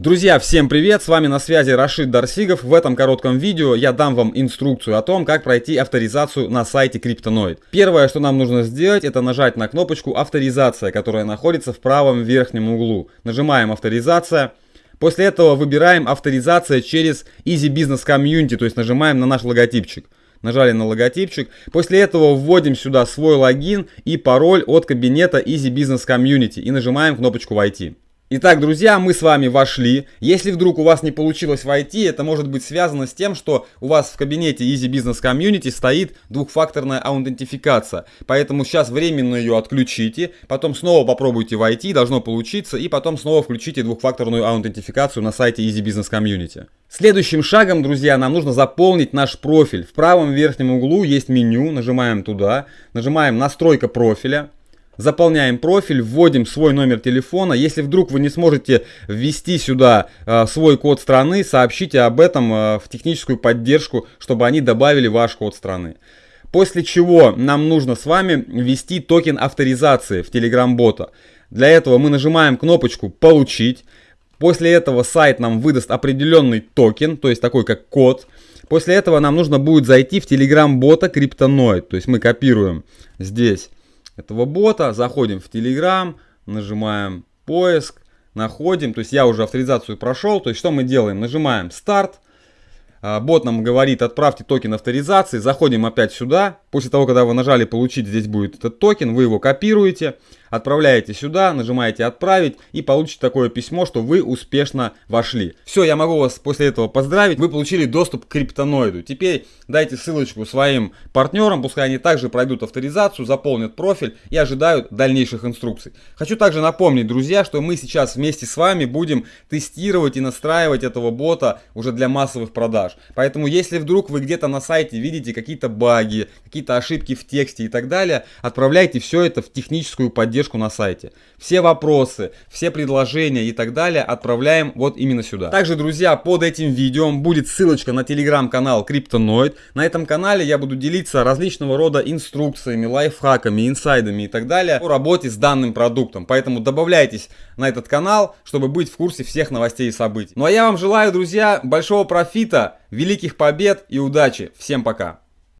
Друзья, всем привет! С вами на связи Рашид Дарсигов. В этом коротком видео я дам вам инструкцию о том, как пройти авторизацию на сайте Криптоноид. Первое, что нам нужно сделать, это нажать на кнопочку «Авторизация», которая находится в правом верхнем углу. Нажимаем «Авторизация». После этого выбираем «Авторизация через Easy Business Community», то есть нажимаем на наш логотипчик. Нажали на логотипчик. После этого вводим сюда свой логин и пароль от кабинета Easy Business Community и нажимаем кнопочку «Войти». Итак, друзья, мы с вами вошли. Если вдруг у вас не получилось войти, это может быть связано с тем, что у вас в кабинете Easy Business Community стоит двухфакторная аутентификация. Поэтому сейчас временно ее отключите, потом снова попробуйте войти, должно получиться, и потом снова включите двухфакторную аутентификацию на сайте Easy Business Community. Следующим шагом, друзья, нам нужно заполнить наш профиль. В правом верхнем углу есть меню, нажимаем туда, нажимаем настройка профиля заполняем профиль, вводим свой номер телефона. Если вдруг вы не сможете ввести сюда э, свой код страны, сообщите об этом э, в техническую поддержку, чтобы они добавили ваш код страны. После чего нам нужно с вами ввести токен авторизации в Telegram бота. Для этого мы нажимаем кнопочку «Получить». После этого сайт нам выдаст определенный токен, то есть такой как код. После этого нам нужно будет зайти в Telegram бота Криптоноид. То есть мы копируем здесь этого бота, заходим в Telegram, нажимаем поиск, находим, то есть я уже авторизацию прошел, то есть что мы делаем? Нажимаем старт, а, бот нам говорит отправьте токен авторизации, заходим опять сюда, после того, когда вы нажали получить, здесь будет этот токен, вы его копируете, отправляете сюда, нажимаете отправить и получите такое письмо, что вы успешно вошли. Все, я могу вас после этого поздравить, вы получили доступ к криптоноиду. Теперь дайте ссылочку своим партнерам, пускай они также пройдут авторизацию, заполнят профиль и ожидают дальнейших инструкций. Хочу также напомнить, друзья, что мы сейчас вместе с вами будем тестировать и настраивать этого бота уже для массовых продаж. Поэтому если вдруг вы где-то на сайте видите какие-то баги, какие-то ошибки в тексте и так далее, отправляйте все это в техническую поддержку поддержку на сайте. Все вопросы, все предложения и так далее отправляем вот именно сюда. Также, друзья, под этим видео будет ссылочка на телеграм-канал Криптоноид. На этом канале я буду делиться различного рода инструкциями, лайфхаками, инсайдами и так далее по работе с данным продуктом. Поэтому добавляйтесь на этот канал, чтобы быть в курсе всех новостей и событий. Ну а я вам желаю, друзья, большого профита, великих побед и удачи. Всем пока!